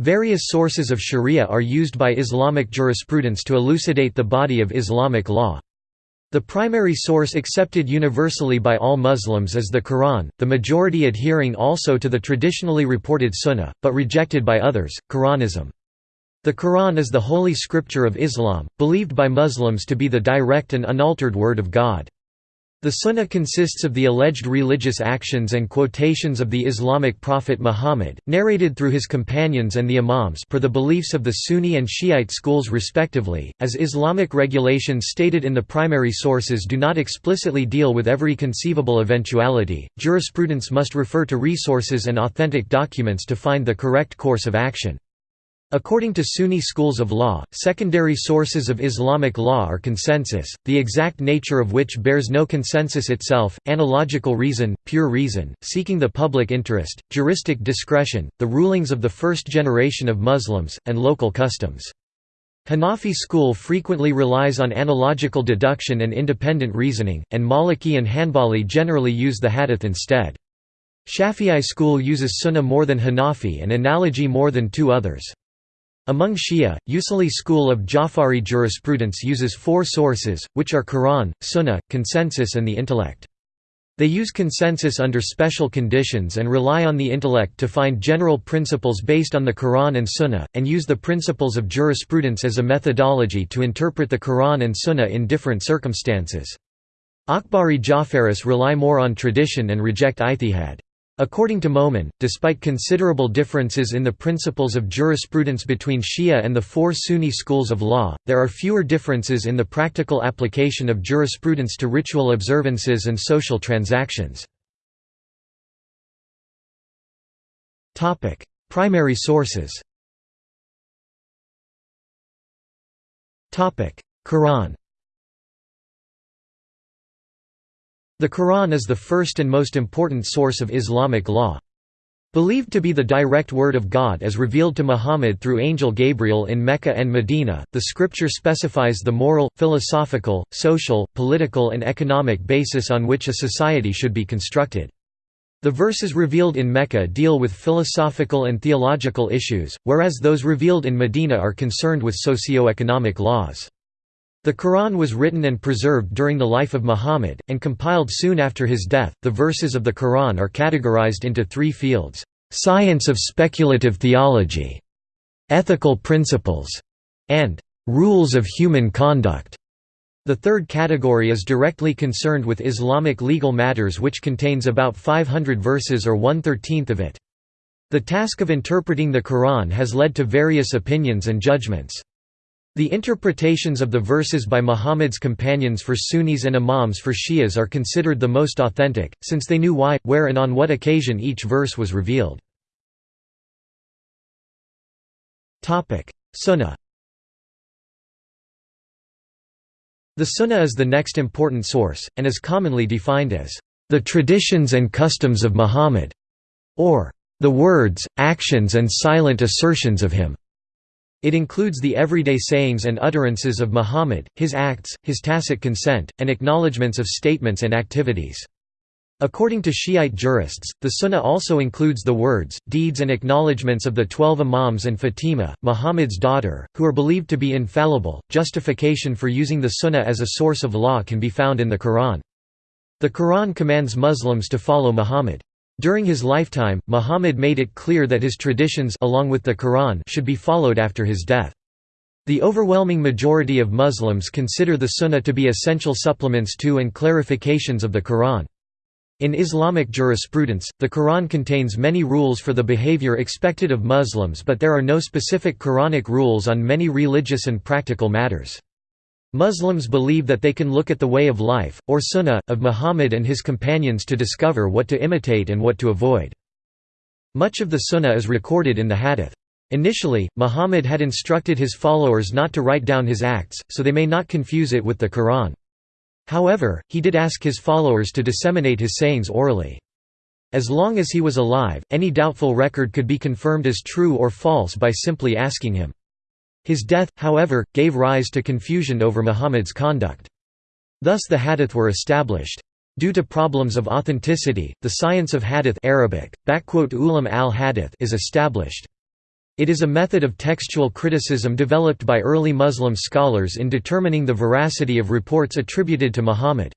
Various sources of sharia are used by Islamic jurisprudence to elucidate the body of Islamic law. The primary source accepted universally by all Muslims is the Quran, the majority adhering also to the traditionally reported Sunnah, but rejected by others, Quranism. The Quran is the holy scripture of Islam, believed by Muslims to be the direct and unaltered word of God. The Sunnah consists of the alleged religious actions and quotations of the Islamic prophet Muhammad, narrated through his companions and the imams per the beliefs of the Sunni and Shiite schools respectively, as Islamic regulations stated in the primary sources do not explicitly deal with every conceivable eventuality, jurisprudence must refer to resources and authentic documents to find the correct course of action. According to Sunni schools of law, secondary sources of Islamic law are consensus, the exact nature of which bears no consensus itself, analogical reason, pure reason, seeking the public interest, juristic discretion, the rulings of the first generation of Muslims, and local customs. Hanafi school frequently relies on analogical deduction and independent reasoning, and Maliki and Hanbali generally use the hadith instead. Shafi'i school uses sunnah more than Hanafi and analogy more than two others. Among Shia, Usuli school of Jafari jurisprudence uses four sources, which are Quran, Sunnah, consensus and the intellect. They use consensus under special conditions and rely on the intellect to find general principles based on the Quran and Sunnah, and use the principles of jurisprudence as a methodology to interpret the Quran and Sunnah in different circumstances. Akhbari Jafaris rely more on tradition and reject ijtihad. According to Momen, despite considerable differences in the principles of jurisprudence between Shia and the four Sunni schools of law, there are fewer differences in the practical application of jurisprudence to ritual observances and social transactions. Primary sources Quran The Quran is the first and most important source of Islamic law. Believed to be the direct word of God as revealed to Muhammad through angel Gabriel in Mecca and Medina, the scripture specifies the moral, philosophical, social, political and economic basis on which a society should be constructed. The verses revealed in Mecca deal with philosophical and theological issues, whereas those revealed in Medina are concerned with socio-economic laws. The Quran was written and preserved during the life of Muhammad, and compiled soon after his death. The verses of the Quran are categorized into three fields science of speculative theology, ethical principles, and rules of human conduct. The third category is directly concerned with Islamic legal matters, which contains about 500 verses or one thirteenth of it. The task of interpreting the Quran has led to various opinions and judgments. The interpretations of the verses by Muhammad's companions for Sunnis and Imams for Shias are considered the most authentic, since they knew why, where and on what occasion each verse was revealed. Sunnah The Sunnah is the next important source, and is commonly defined as, "...the traditions and customs of Muhammad", or "...the words, actions and silent assertions of him." It includes the everyday sayings and utterances of Muhammad, his acts, his tacit consent, and acknowledgements of statements and activities. According to Shiite jurists, the Sunnah also includes the words, deeds and acknowledgements of the twelve Imams and Fatima, Muhammad's daughter, who are believed to be infallible. Justification for using the Sunnah as a source of law can be found in the Quran. The Quran commands Muslims to follow Muhammad. During his lifetime, Muhammad made it clear that his traditions along with the Quran should be followed after his death. The overwhelming majority of Muslims consider the Sunnah to be essential supplements to and clarifications of the Quran. In Islamic jurisprudence, the Quran contains many rules for the behavior expected of Muslims but there are no specific Quranic rules on many religious and practical matters. Muslims believe that they can look at the way of life, or sunnah, of Muhammad and his companions to discover what to imitate and what to avoid. Much of the sunnah is recorded in the hadith. Initially, Muhammad had instructed his followers not to write down his acts, so they may not confuse it with the Quran. However, he did ask his followers to disseminate his sayings orally. As long as he was alive, any doubtful record could be confirmed as true or false by simply asking him. His death, however, gave rise to confusion over Muhammad's conduct. Thus the hadith were established. Due to problems of authenticity, the science of hadith Arabic, ulam al -hadith is established. It is a method of textual criticism developed by early Muslim scholars in determining the veracity of reports attributed to Muhammad.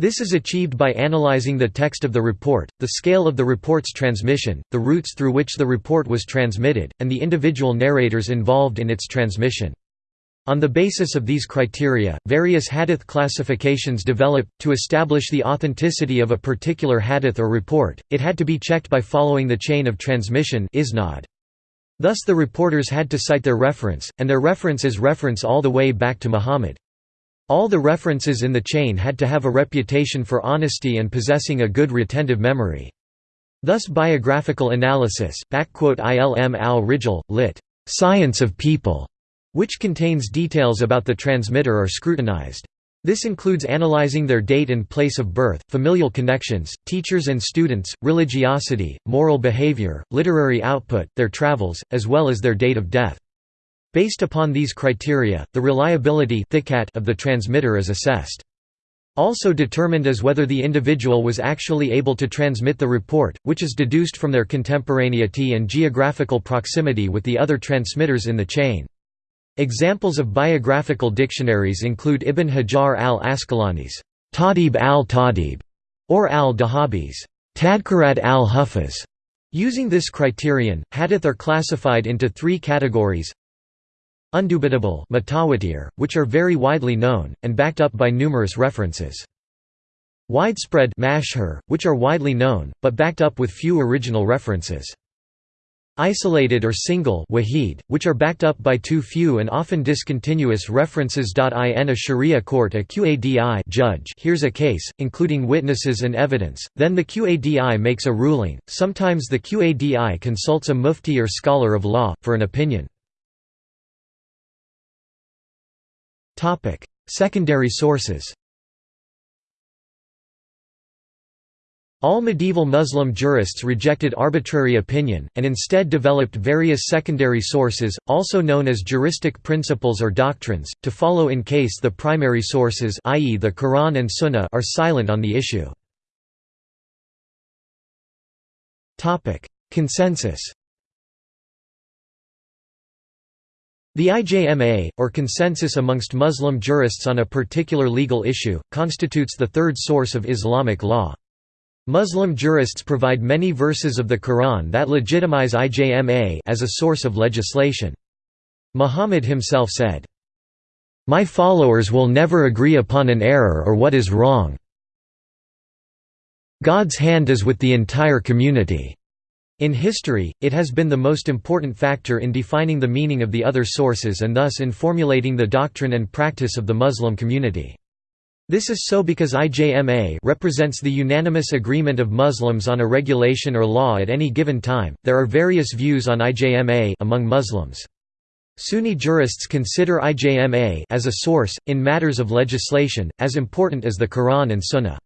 This is achieved by analyzing the text of the report, the scale of the report's transmission, the routes through which the report was transmitted, and the individual narrators involved in its transmission. On the basis of these criteria, various hadith classifications developed. To establish the authenticity of a particular hadith or report, it had to be checked by following the chain of transmission. Thus the reporters had to cite their reference, and their reference is reference all the way back to Muhammad. All the references in the chain had to have a reputation for honesty and possessing a good retentive memory. Thus biographical analysis, ilm al-rijal, lit. Science of People, which contains details about the transmitter are scrutinized. This includes analyzing their date and place of birth, familial connections, teachers and students, religiosity, moral behavior, literary output, their travels, as well as their date of death. Based upon these criteria, the reliability of the transmitter is assessed. Also determined is whether the individual was actually able to transmit the report, which is deduced from their contemporaneity and geographical proximity with the other transmitters in the chain. Examples of biographical dictionaries include Ibn Hajar al-Asqalani's Tahdhib al-Tahdhib or al-Dhahabi's Tadhkirat al-Huffaz. Using this criterion, hadith are classified into three categories Undubitable which are very widely known, and backed up by numerous references. Widespread which are widely known, but backed up with few original references. Isolated or single which are backed up by too few and often discontinuous references. In a Sharia court a Qadi judge hears a case, including witnesses and evidence, then the Qadi makes a ruling, sometimes the Qadi consults a mufti or scholar of law, for an opinion. Secondary sources All medieval Muslim jurists rejected arbitrary opinion, and instead developed various secondary sources, also known as juristic principles or doctrines, to follow in case the primary sources i.e. the Quran and Sunnah are silent on the issue. Consensus The IJMA, or consensus amongst Muslim jurists on a particular legal issue, constitutes the third source of Islamic law. Muslim jurists provide many verses of the Quran that legitimize IJMA as a source of legislation. Muhammad himself said, "'My followers will never agree upon an error or what is wrong. God's hand is with the entire community." In history, it has been the most important factor in defining the meaning of the other sources and thus in formulating the doctrine and practice of the Muslim community. This is so because IJMA represents the unanimous agreement of Muslims on a regulation or law at any given time. There are various views on IJMA among Muslims. Sunni jurists consider IJMA as a source in matters of legislation as important as the Quran and Sunnah.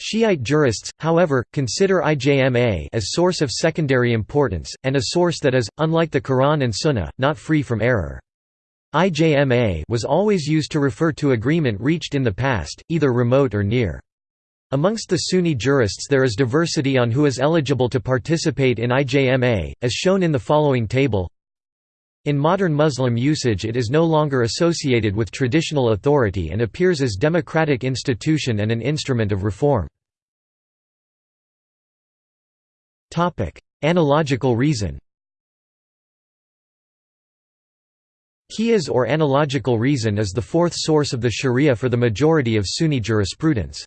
Shiite jurists, however, consider IJMA as source of secondary importance and a source that is unlike the Quran and Sunnah, not free from error. IJMA was always used to refer to agreement reached in the past, either remote or near. Amongst the Sunni jurists there is diversity on who is eligible to participate in IJMA, as shown in the following table. In modern Muslim usage it is no longer associated with traditional authority and appears as democratic institution and an instrument of reform. Analogical reason Qiyas or analogical reason is the fourth source of the sharia for the majority of Sunni jurisprudence.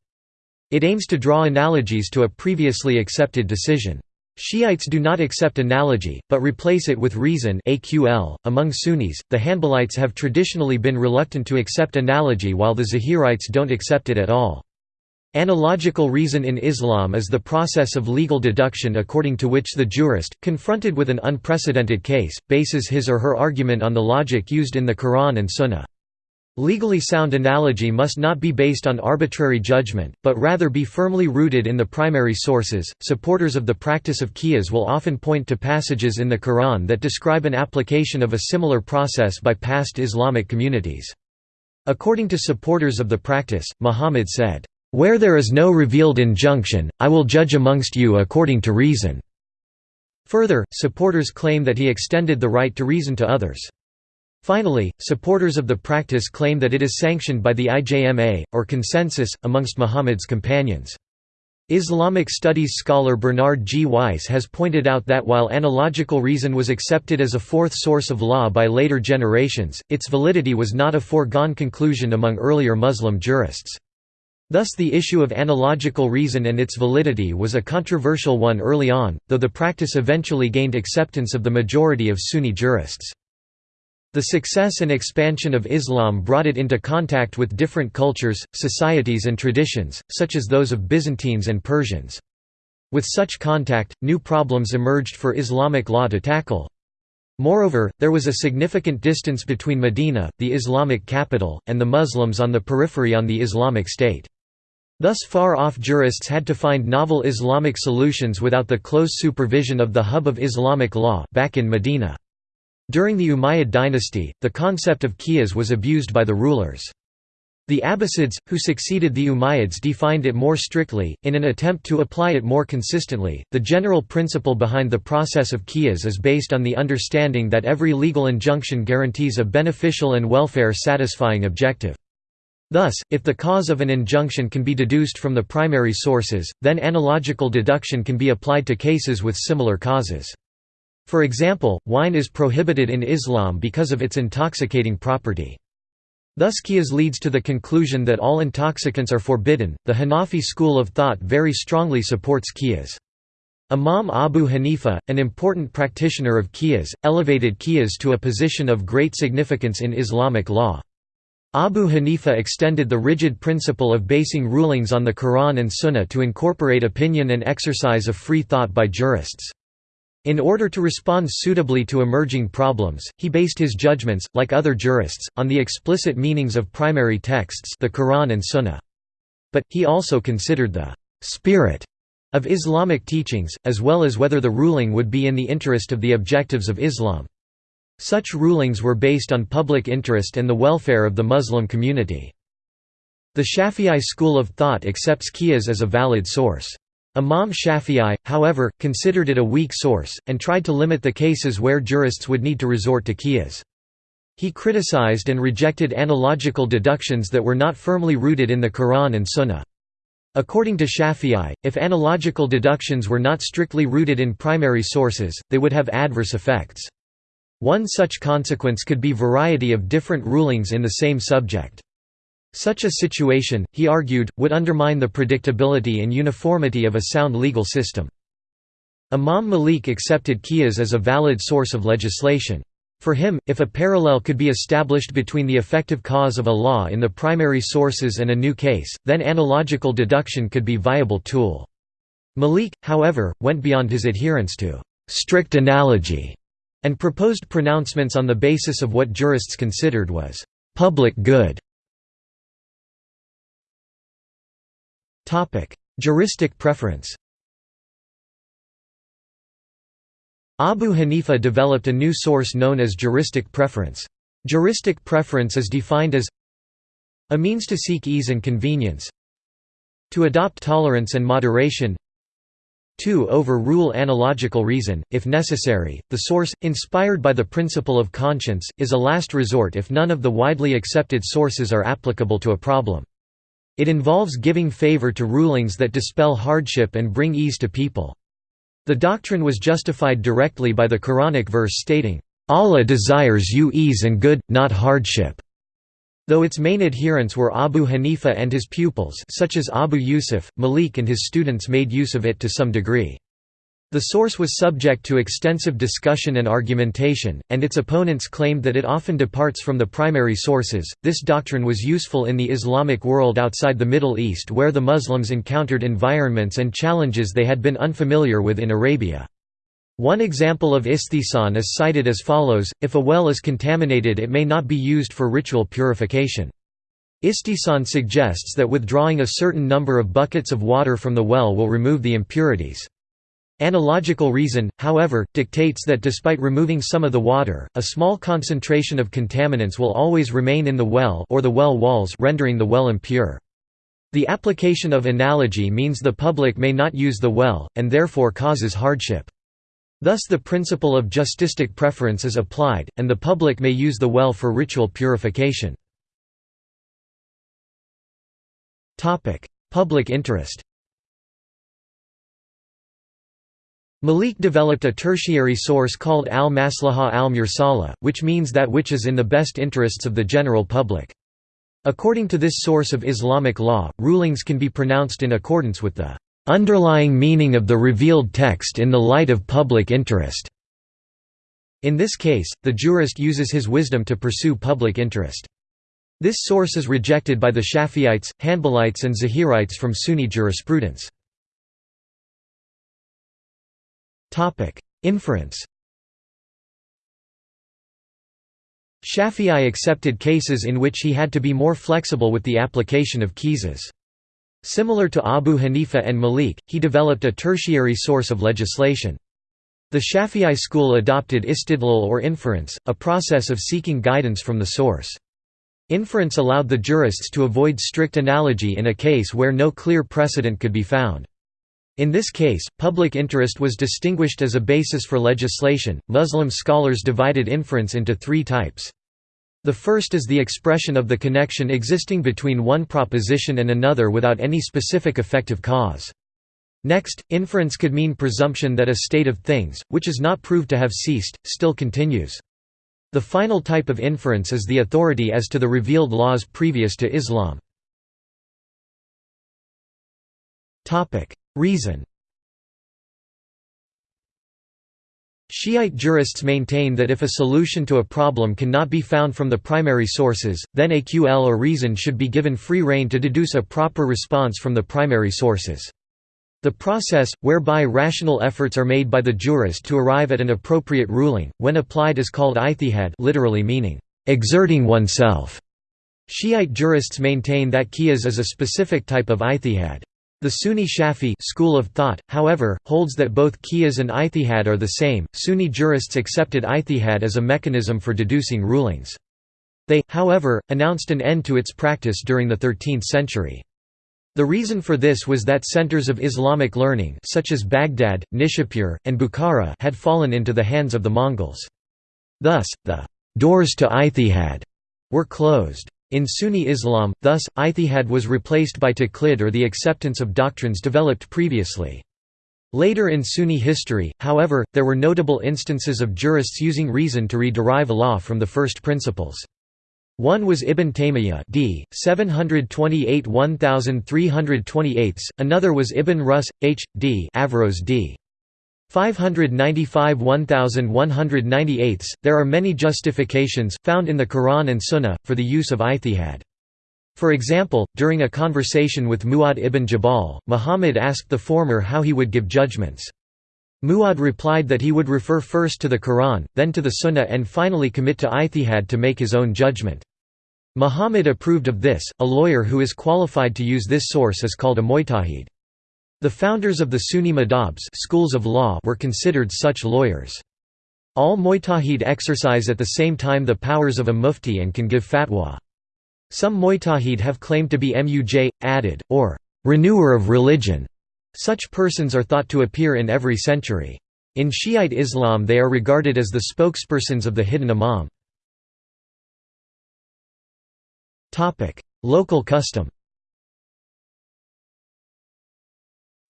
It aims to draw analogies to a previously accepted decision. Shiites do not accept analogy, but replace it with reason AQL. .Among Sunnis, the Hanbalites have traditionally been reluctant to accept analogy while the Zahirites don't accept it at all. Analogical reason in Islam is the process of legal deduction according to which the jurist, confronted with an unprecedented case, bases his or her argument on the logic used in the Quran and Sunnah. Legally sound analogy must not be based on arbitrary judgment, but rather be firmly rooted in the primary sources. Supporters of the practice of qiyas will often point to passages in the Quran that describe an application of a similar process by past Islamic communities. According to supporters of the practice, Muhammad said, where there is no revealed injunction, I will judge amongst you according to reason." Further, supporters claim that he extended the right to reason to others. Finally, supporters of the practice claim that it is sanctioned by the IJMA, or consensus, amongst Muhammad's companions. Islamic studies scholar Bernard G. Weiss has pointed out that while analogical reason was accepted as a fourth source of law by later generations, its validity was not a foregone conclusion among earlier Muslim jurists. Thus the issue of analogical reason and its validity was a controversial one early on, though the practice eventually gained acceptance of the majority of Sunni jurists. The success and expansion of Islam brought it into contact with different cultures, societies and traditions, such as those of Byzantines and Persians. With such contact, new problems emerged for Islamic law to tackle. Moreover, there was a significant distance between Medina, the Islamic capital, and the Muslims on the periphery on the Islamic State. Thus far-off jurists had to find novel Islamic solutions without the close supervision of the hub of Islamic law back in Medina. During the Umayyad dynasty, the concept of qiyas was abused by the rulers. The Abbasids, who succeeded the Umayyads, defined it more strictly, in an attempt to apply it more consistently. The general principle behind the process of qiyas is based on the understanding that every legal injunction guarantees a beneficial and welfare satisfying objective. Thus, if the cause of an injunction can be deduced from the primary sources, then analogical deduction can be applied to cases with similar causes. For example, wine is prohibited in Islam because of its intoxicating property. Thus qiyas leads to the conclusion that all intoxicants are forbidden. The Hanafi school of thought very strongly supports qiyas. Imam Abu Hanifa, an important practitioner of qiyas, elevated qiyas to a position of great significance in Islamic law. Abu Hanifa extended the rigid principle of basing rulings on the Quran and Sunnah to incorporate opinion and exercise of free thought by jurists. In order to respond suitably to emerging problems, he based his judgments, like other jurists, on the explicit meanings of primary texts the Quran and Sunnah. But, he also considered the «spirit» of Islamic teachings, as well as whether the ruling would be in the interest of the objectives of Islam. Such rulings were based on public interest and the welfare of the Muslim community. The Shafi'i school of thought accepts qiyas as a valid source. Imam Shafi'i, however, considered it a weak source, and tried to limit the cases where jurists would need to resort to qiyas. He criticized and rejected analogical deductions that were not firmly rooted in the Quran and Sunnah. According to Shafi'i, if analogical deductions were not strictly rooted in primary sources, they would have adverse effects. One such consequence could be variety of different rulings in the same subject. Such a situation, he argued, would undermine the predictability and uniformity of a sound legal system. Imam Malik accepted qiyas as a valid source of legislation. For him, if a parallel could be established between the effective cause of a law in the primary sources and a new case, then analogical deduction could be viable tool. Malik, however, went beyond his adherence to «strict analogy» and proposed pronouncements on the basis of what jurists considered was «public good» Juristic preference Abu Hanifa developed a new source known as juristic preference. Juristic preference is defined as a means to seek ease and convenience to adopt tolerance and moderation to overrule analogical reason, if necessary. The source, inspired by the principle of conscience, is a last resort if none of the widely accepted sources are applicable to a problem. It involves giving favor to rulings that dispel hardship and bring ease to people. The doctrine was justified directly by the Quranic verse stating, "Allah desires you ease and good, not hardship." Though its main adherents were Abu Hanifa and his pupils such as Abu Yusuf, Malik and his students made use of it to some degree. The source was subject to extensive discussion and argumentation, and its opponents claimed that it often departs from the primary sources. This doctrine was useful in the Islamic world outside the Middle East where the Muslims encountered environments and challenges they had been unfamiliar with in Arabia. One example of istihsan is cited as follows, if a well is contaminated it may not be used for ritual purification. Istihsan suggests that withdrawing a certain number of buckets of water from the well will remove the impurities. Analogical reason, however, dictates that despite removing some of the water, a small concentration of contaminants will always remain in the well or the well walls rendering the well impure. The application of analogy means the public may not use the well, and therefore causes hardship. Thus the principle of juristic preference is applied, and the public may use the well for ritual purification. Public interest Malik developed a tertiary source called al-maslaha al-mursala, which means that which is in the best interests of the general public. According to this source of Islamic law, rulings can be pronounced in accordance with the underlying meaning of the revealed text in the light of public interest. In this case, the jurist uses his wisdom to pursue public interest. This source is rejected by the Shafi'ites, Hanbalites and Zahirites from Sunni jurisprudence. Inference Shafi'i accepted cases in which he had to be more flexible with the application of qiyas. Similar to Abu Hanifa and Malik, he developed a tertiary source of legislation. The Shafi'i school adopted istidlal or inference, a process of seeking guidance from the source. Inference allowed the jurists to avoid strict analogy in a case where no clear precedent could be found. In this case, public interest was distinguished as a basis for legislation. Muslim scholars divided inference into three types. The first is the expression of the connection existing between one proposition and another without any specific effective cause. Next, inference could mean presumption that a state of things, which is not proved to have ceased, still continues. The final type of inference is the authority as to the revealed laws previous to Islam. Reason Shiite jurists maintain that if a solution to a problem cannot be found from the primary sources, then AQL or reason should be given free rein to deduce a proper response from the primary sources. The process, whereby rational efforts are made by the jurist to arrive at an appropriate ruling, when applied is called ijtihad literally meaning, exerting oneself. Shiite jurists maintain that qiyas is a specific type of ijtihad. The Sunni Shafi school of thought, however, holds that both qiyas and ijtihad are the same. Sunni jurists accepted ijtihad as a mechanism for deducing rulings. They, however, announced an end to its practice during the 13th century. The reason for this was that centers of Islamic learning such as Baghdad, Nishapur, and Bukhara had fallen into the hands of the Mongols. Thus, the doors to ijtihad were closed. In Sunni Islam, thus, ijtihad was replaced by taqlid or the acceptance of doctrines developed previously. Later in Sunni history, however, there were notable instances of jurists using reason to re-derive law from the first principles. One was Ibn Taymiyyah d. 728 1328, another was Ibn Rus. H. d. Averroes d. 595 1198 There are many justifications, found in the Quran and Sunnah, for the use of ijtihad. For example, during a conversation with Mu'adh ibn Jabal, Muhammad asked the former how he would give judgments. Mu'adh replied that he would refer first to the Quran, then to the Sunnah and finally commit to ijtihad to make his own judgment. Muhammad approved of this. A lawyer who is qualified to use this source is called a mujtahid. The founders of the Sunni madhabs schools of law were considered such lawyers. All mujtahid exercise at the same time the powers of a mufti and can give fatwa. Some mujtahid have claimed to be muj, added, or renewer of religion. Such persons are thought to appear in every century. In Shiite Islam they are regarded as the spokespersons of the hidden imam. Local custom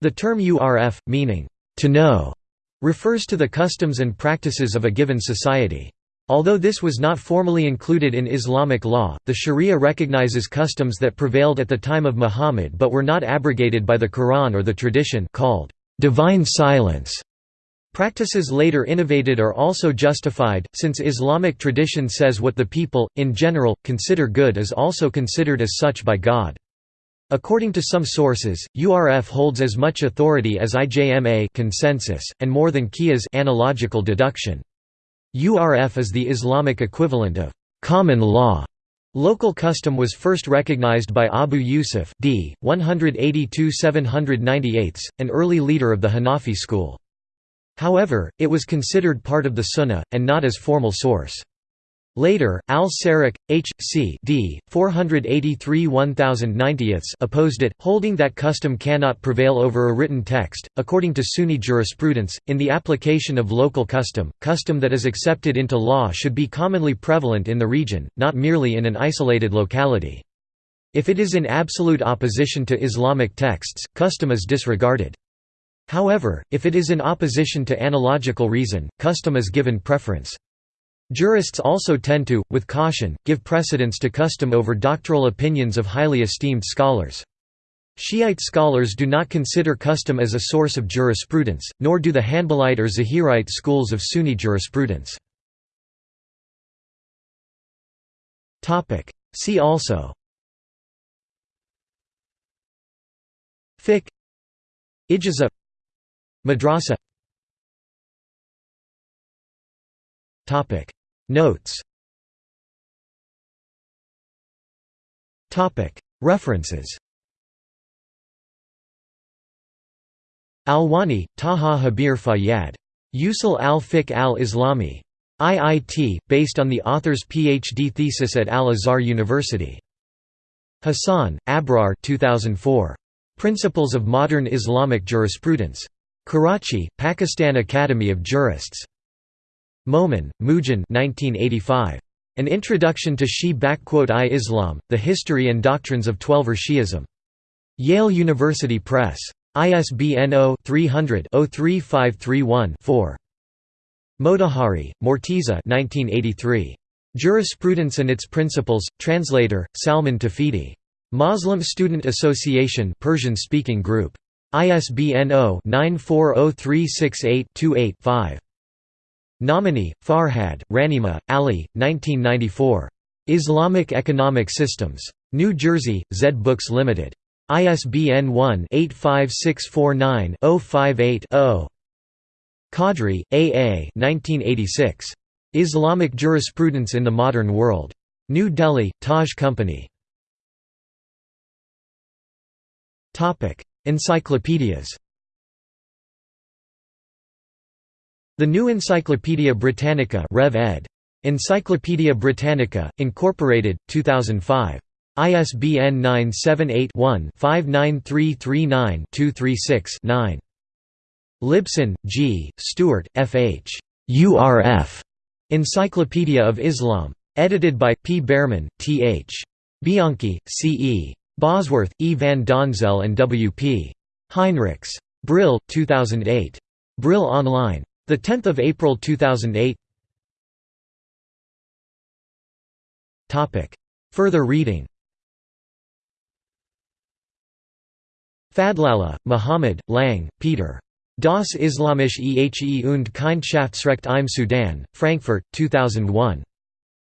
The term urf, meaning, to know, refers to the customs and practices of a given society. Although this was not formally included in Islamic law, the Sharia recognizes customs that prevailed at the time of Muhammad but were not abrogated by the Quran or the tradition called divine silence. Practices later innovated are also justified, since Islamic tradition says what the people, in general, consider good is also considered as such by God. According to some sources, URF holds as much authority as IJMA consensus, and more than Qiyas analogical deduction. URF is the Islamic equivalent of common law. Local custom was first recognized by Abu Yusuf d. 182–798, an early leader of the Hanafi school. However, it was considered part of the Sunnah, and not as formal source. Later, Al-Sarraj, H. C. D. 483 1090 opposed it, holding that custom cannot prevail over a written text. According to Sunni jurisprudence, in the application of local custom, custom that is accepted into law should be commonly prevalent in the region, not merely in an isolated locality. If it is in absolute opposition to Islamic texts, custom is disregarded. However, if it is in opposition to analogical reason, custom is given preference. Jurists also tend to, with caution, give precedence to custom over doctoral opinions of highly esteemed scholars. Shiite scholars do not consider custom as a source of jurisprudence, nor do the Hanbalite or Zahirite schools of Sunni jurisprudence. See also. Fiqh. Ijaza Madrasa Notes References Alwani, Taha Jabir Fayyad. Usul al-Fiqh al-Islami. IIT, based on the author's PhD thesis at Al-Azhar University. Hassan, Abrar 2004. Principles of Modern Islamic Jurisprudence. Karachi, Pakistan Academy of Jurists. Momen, Moojan 1985. An Introduction to Shi-i Islam, The History and Doctrines of Twelver Shi'ism. Yale University Press. ISBN 0-300-03531-4. Motahhari, Morteza 1983. Jurisprudence and Its Principles, Translator, Salman Tawhidi. Muslim Student Association Persian-speaking group. ISBN 0-940368-28-5. Nomani, Farhad, Rahnema, Ali, 1994. Islamic Economic Systems. New Jersey, Zed Books Limited. ISBN 1-85649-058-0. Qadri, A. A. 1986. Islamic Jurisprudence in the Modern World. New Delhi, Taj Company. Encyclopedias The New Encyclopaedia Britannica Rev ed. Encyclopædia Britannica, Incorporated, 2005. ISBN 978-1-59339-236-9. Libson, G., Stewart, F. H. URF. Encyclopedia of Islam. Edited by, P. Bearman, T. H. Bianchi, C. E. Bosworth, E. van Donzel and W. P. Heinrichs. Brill, 2008. Brill Online. The 10th of April 2008. Topic. Further reading. Fadlallah, Muhammad, Lang, Peter. Das Islamische Ehe und Kindschaftsrecht im Sudan, Frankfurt, 2001.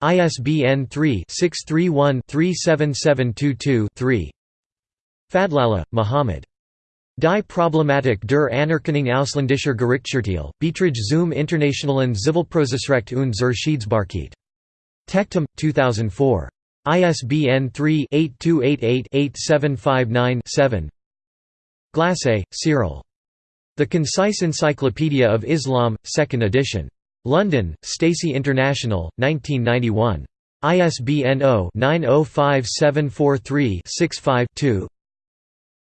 ISBN 3-631-37722-3 Fadlallah, Muhammad. Die Problematik der Anerkennung ausländischer Gerichtsurteile, Beiträge zum Internationalen Zivilprozessrecht und zur Schiedsbarkeit. Tectum, 2004. ISBN 3-8288-8759-7 Glassé, Cyril. The Concise Encyclopedia of Islam, 2nd edition. London, Stacey International, 1991. ISBN 0-905743-65-2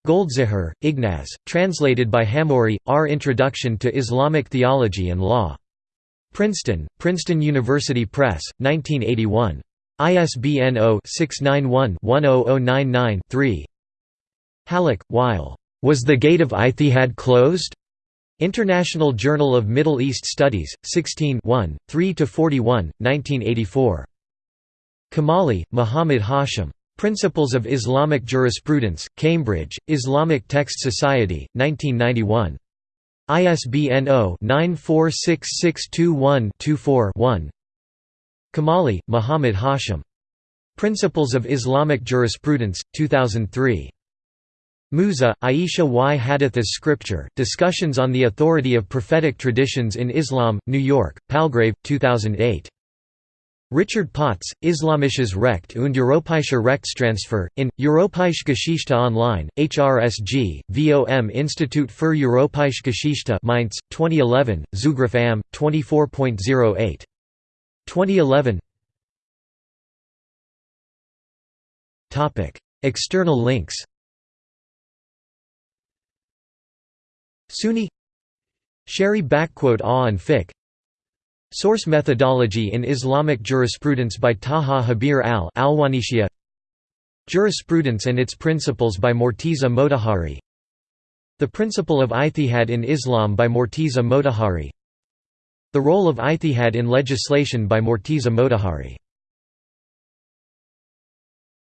Goldziher, Ignaz, translated by Hamori, R. Introduction to Islamic Theology and Law. Princeton, Princeton University Press, 1981. ISBN 0-691-10099-3 Hallaq, Wael. Was the Gate of Ijtihad closed? International Journal of Middle East Studies, 16 3–41, 1984. Kamali, Muhammad Hashim. Principles of Islamic Jurisprudence, Cambridge, Islamic Text Society, 1991. ISBN 0-946621-24-1 Kamali, Muhammad Hashim. Principles of Islamic Jurisprudence, 2003. Musa, Aisha y Hadith as Scripture, Discussions on the Authority of Prophetic Traditions in Islam, New York, Palgrave, 2008. Richard Potz, Islamisches Recht und europäische Rechtstransfer, in, Europäische Geschichte Online, HRSG, VOM Institut für Europäische Geschichte Mainz, 2011, Zugriff AM, 24.08. 2011 External links. Sunni. Sherry backquote awe and fic Source Methodology in Islamic Jurisprudence by Taha Habir al Alwanishia. Jurisprudence and its Principles by Morteza Motahhari The Principle of Ijtihad in Islam by Morteza Motahhari The Role of Ijtihad in Legislation by Morteza Motahhari